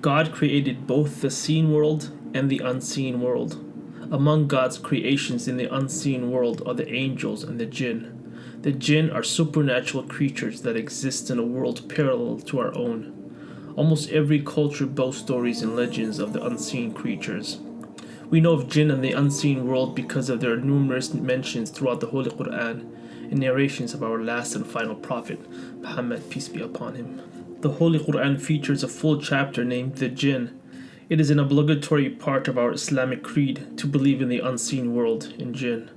God created both the seen world and the unseen world. Among God's creations in the unseen world are the angels and the jinn. The jinn are supernatural creatures that exist in a world parallel to our own. Almost every culture boasts stories and legends of the unseen creatures. We know of jinn and the unseen world because of their numerous mentions throughout the Holy Quran and narrations of our last and final prophet, Muhammad, peace be upon him. The Holy Quran features a full chapter named The Jinn. It is an obligatory part of our Islamic creed to believe in the unseen world in jinn.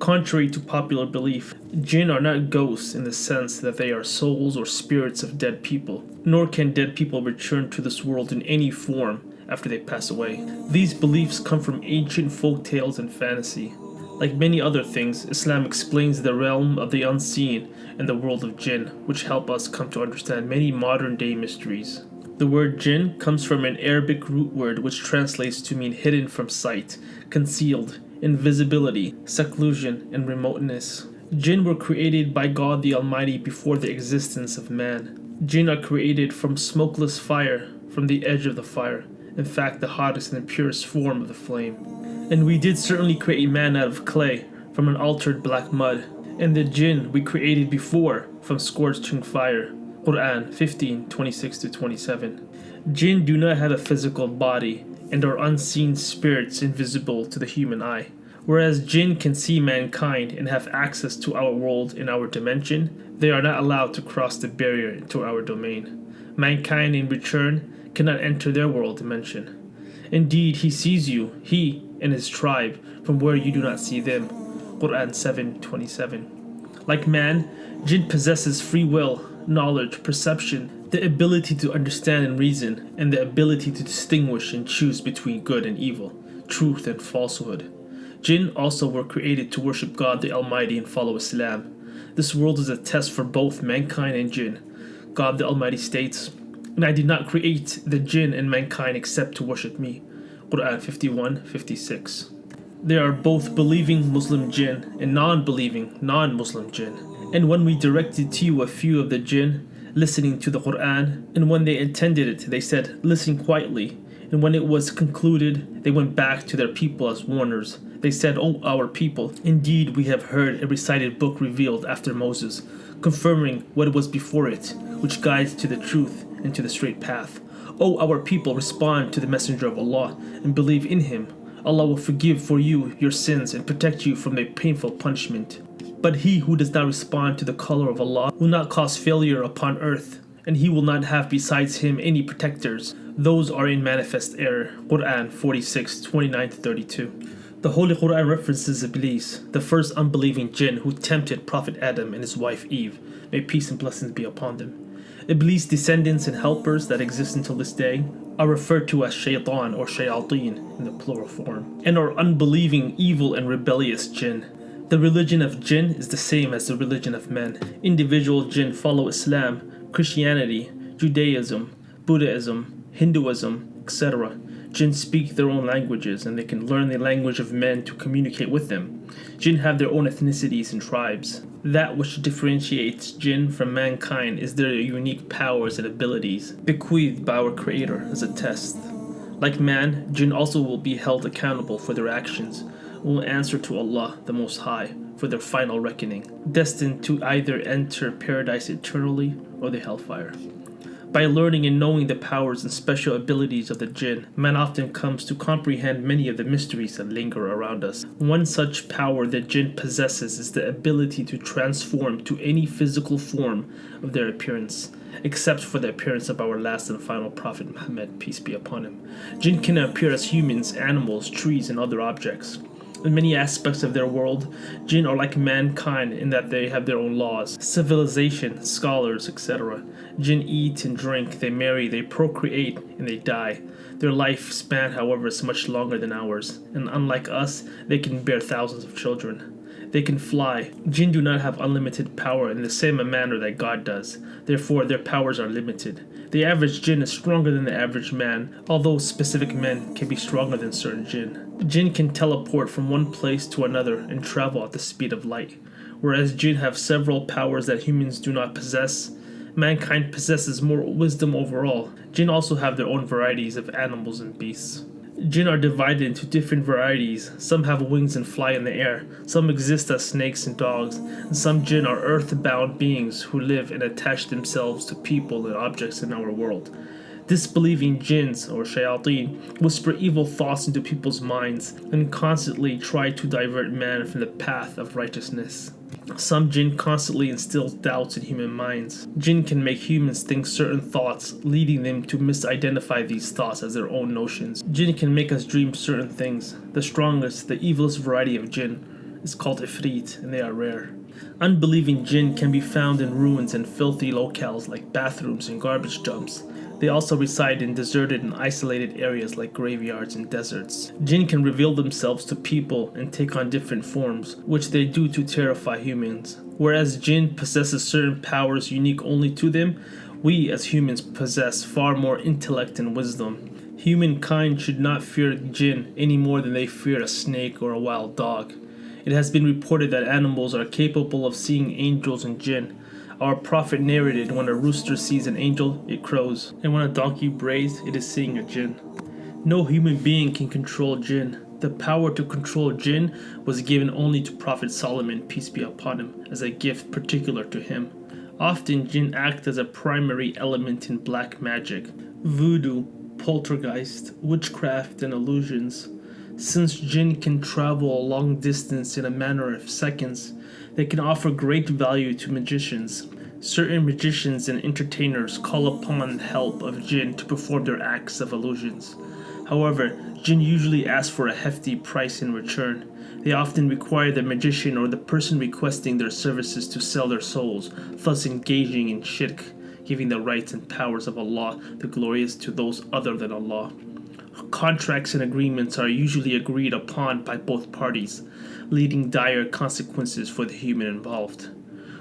Contrary to popular belief, jinn are not ghosts in the sense that they are souls or spirits of dead people, nor can dead people return to this world in any form after they pass away. These beliefs come from ancient folk tales and fantasy. Like many other things, Islam explains the realm of the unseen and the world of jinn, which help us come to understand many modern day mysteries. The word jinn comes from an Arabic root word which translates to mean hidden from sight, concealed, invisibility, seclusion, and remoteness. Jinn were created by God the Almighty before the existence of man. Jinn are created from smokeless fire, from the edge of the fire, in fact, the hottest and purest form of the flame. And we did certainly create man out of clay, from an altered black mud, and the jinn we created before, from scorching fire. Quran 15 26 27. Jinn do not have a physical body, and are unseen spirits invisible to the human eye. Whereas jinn can see mankind and have access to our world in our dimension, they are not allowed to cross the barrier into our domain. Mankind, in return, cannot enter their world dimension. Indeed, he sees you, he and his tribe, from where you do not see them. Quran 7:27. Like man, jinn possesses free will, knowledge, perception, the ability to understand and reason, and the ability to distinguish and choose between good and evil, truth and falsehood. Jinn also were created to worship God the Almighty and follow Islam. This world is a test for both mankind and jinn. God the Almighty states, And I did not create the jinn and mankind except to worship me. Quran 51 56. There are both believing Muslim jinn and non believing non Muslim jinn. And when we directed to you a few of the jinn, listening to the Quran, and when they attended it, they said, Listen quietly. And when it was concluded, they went back to their people as warners. They said, O our people, indeed we have heard a recited book revealed after Moses, confirming what was before it, which guides to the truth and to the straight path. O our people, respond to the Messenger of Allah and believe in him. Allah will forgive for you your sins and protect you from a painful punishment. But he who does not respond to the call of Allah will not cause failure upon earth, and he will not have besides him any protectors. Those are in manifest error. Quran 46 29 32. The Holy Quran references Iblis, the first unbelieving jinn who tempted Prophet Adam and his wife Eve. May peace and blessings be upon them. Iblis' descendants and helpers that exist until this day are referred to as shaitan or shayateen in the plural form, and are unbelieving, evil, and rebellious jinn. The religion of jinn is the same as the religion of men. Individual jinn follow Islam, Christianity, Judaism, Buddhism, Hinduism, etc. Jinn speak their own languages and they can learn the language of men to communicate with them. Jinn have their own ethnicities and tribes. That which differentiates jinn from mankind is their unique powers and abilities, bequeathed by our Creator as a test. Like man, jinn also will be held accountable for their actions, will answer to Allah the Most High for their final reckoning, destined to either enter paradise eternally or the hellfire. By learning and knowing the powers and special abilities of the jinn, man often comes to comprehend many of the mysteries that linger around us. One such power the jinn possesses is the ability to transform to any physical form of their appearance, except for the appearance of our last and final prophet Muhammad, peace be upon him. Jinn can appear as humans, animals, trees, and other objects. In many aspects of their world, jinn are like mankind in that they have their own laws, civilization, scholars, etc. Jinn eat and drink, they marry, they procreate, and they die. Their lifespan, however, is much longer than ours, and unlike us, they can bear thousands of children. They can fly. Jinn do not have unlimited power in the same manner that God does, therefore, their powers are limited. The average jinn is stronger than the average man, although specific men can be stronger than certain jinn. Jinn can teleport from one place to another and travel at the speed of light, whereas jinn have several powers that humans do not possess. mankind possesses more wisdom overall. Jinn also have their own varieties of animals and beasts. Jinn are divided into different varieties. Some have wings and fly in the air. Some exist as snakes and dogs. And some jinn are earth-bound beings who live and attach themselves to people and objects in our world. Disbelieving jinns or shayateen whisper evil thoughts into people's minds and constantly try to divert man from the path of righteousness. Some jinn constantly instill doubts in human minds. Jinn can make humans think certain thoughts, leading them to misidentify these thoughts as their own notions. Jinn can make us dream certain things. The strongest, the evilest variety of jinn is called ifrit, and they are rare. Unbelieving jinn can be found in ruins and filthy locales like bathrooms and garbage dumps. They also reside in deserted and isolated areas like graveyards and deserts. Jinn can reveal themselves to people and take on different forms, which they do to terrify humans. Whereas Jinn possesses certain powers unique only to them, we as humans possess far more intellect and wisdom. Humankind should not fear Jinn any more than they fear a snake or a wild dog. It has been reported that animals are capable of seeing angels and Jinn, our prophet narrated when a rooster sees an angel, it crows, and when a donkey brays, it is seeing a jinn. No human being can control jinn. The power to control jinn was given only to Prophet Solomon, peace be upon him, as a gift particular to him. Often jinn act as a primary element in black magic, voodoo, poltergeist, witchcraft, and illusions. Since jinn can travel a long distance in a matter of seconds, they can offer great value to magicians. Certain magicians and entertainers call upon the help of jinn to perform their acts of illusions. However, jinn usually ask for a hefty price in return. They often require the magician or the person requesting their services to sell their souls, thus engaging in shirk, giving the rights and powers of Allah the glorious to those other than Allah. Contracts and agreements are usually agreed upon by both parties, leading dire consequences for the human involved.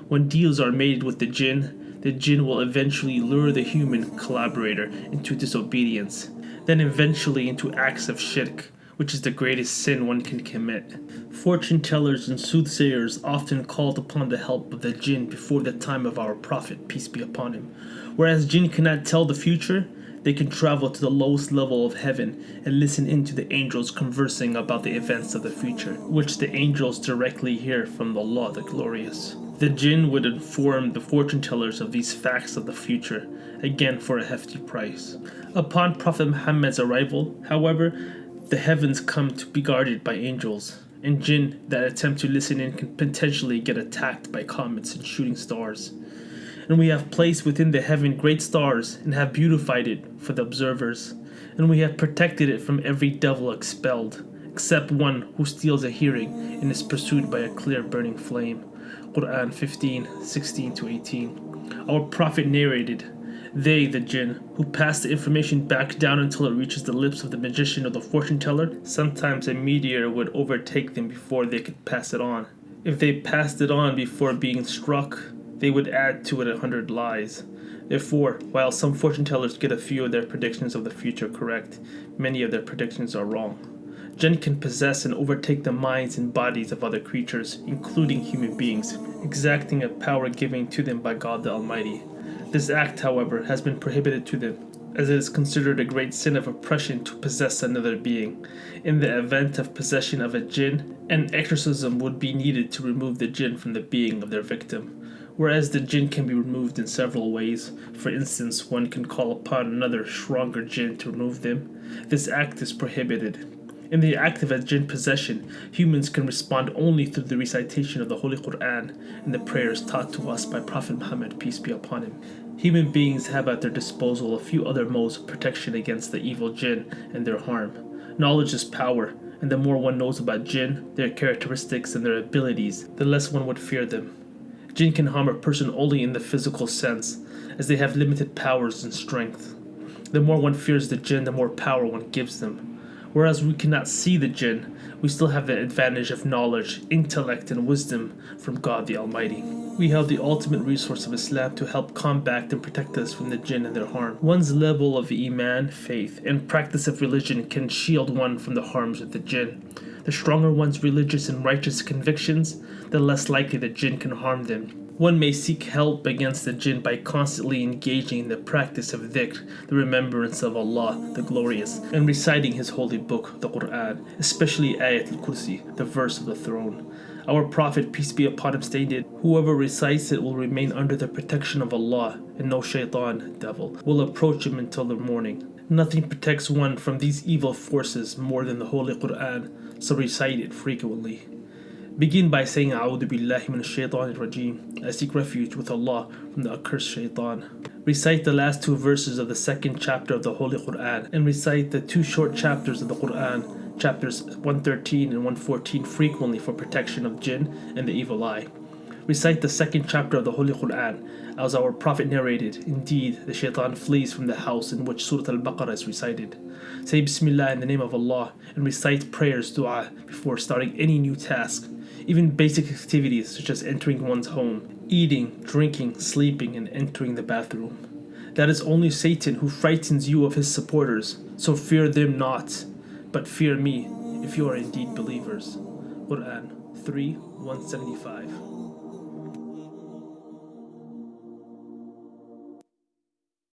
When deals are made with the jinn, the jinn will eventually lure the human collaborator into disobedience, then eventually into acts of shirk, which is the greatest sin one can commit. Fortune tellers and soothsayers often called upon the help of the jinn before the time of our prophet, peace be upon him. Whereas jinn cannot tell the future, they can travel to the lowest level of heaven and listen in to the angels conversing about the events of the future, which the angels directly hear from the Allah the Glorious. The jinn would inform the fortune tellers of these facts of the future, again for a hefty price. Upon Prophet Muhammad's arrival, however, the heavens come to be guarded by angels, and jinn that attempt to listen in can potentially get attacked by comets and shooting stars and we have placed within the heaven great stars, and have beautified it for the observers, and we have protected it from every devil expelled, except one who steals a hearing and is pursued by a clear burning flame. Quran 15, 16 to 18. Our Prophet narrated, They, the jinn, who pass the information back down until it reaches the lips of the magician or the fortune teller, sometimes a meteor would overtake them before they could pass it on. If they passed it on before being struck, they would add to it a hundred lies. Therefore, while some fortune tellers get a few of their predictions of the future correct, many of their predictions are wrong. Jinn can possess and overtake the minds and bodies of other creatures, including human beings, exacting a power given to them by God the Almighty. This act, however, has been prohibited to them, as it is considered a great sin of oppression to possess another being. In the event of possession of a jinn, an exorcism would be needed to remove the jinn from the being of their victim whereas the jinn can be removed in several ways. For instance, one can call upon another stronger jinn to remove them. This act is prohibited. In the act of a jinn possession, humans can respond only through the recitation of the Holy Quran and the prayers taught to us by Prophet Muhammad, peace be upon him. Human beings have at their disposal a few other modes of protection against the evil jinn and their harm. Knowledge is power, and the more one knows about jinn, their characteristics, and their abilities, the less one would fear them. Jinn can harm a person only in the physical sense, as they have limited powers and strength. The more one fears the jinn, the more power one gives them. Whereas we cannot see the jinn, we still have the advantage of knowledge, intellect, and wisdom from God the Almighty. We have the ultimate resource of Islam to help combat and protect us from the jinn and their harm. One's level of Iman, faith, and practice of religion can shield one from the harms of the jinn. The stronger one's religious and righteous convictions, the less likely the jinn can harm them. One may seek help against the jinn by constantly engaging in the practice of dhikr, the remembrance of Allah, the Glorious, and reciting His holy book, the Quran, especially Ayat al Kursi, the verse of the throne. Our Prophet, peace be upon him, stated, Whoever recites it will remain under the protection of Allah, and no shaitan, devil, will approach him until the morning. Nothing protects one from these evil forces more than the Holy Quran, so recite it frequently. Begin by saying A'udhu billahi min shaitan rajim. I seek refuge with Allah from the accursed shaitan. Recite the last two verses of the second chapter of the Holy Quran and recite the two short chapters of the Quran, chapters 113 and 114 frequently for protection of jinn and the evil eye. Recite the second chapter of the Holy Quran, as our Prophet narrated. Indeed, the shaitan flees from the house in which Surah Al Baqarah is recited. Say Bismillah in the name of Allah and recite prayers, dua, before starting any new task. Even basic activities such as entering one's home, eating, drinking, sleeping, and entering the bathroom. That is only Satan who frightens you of his supporters, so fear them not, but fear me if you are indeed believers. Quran 3 175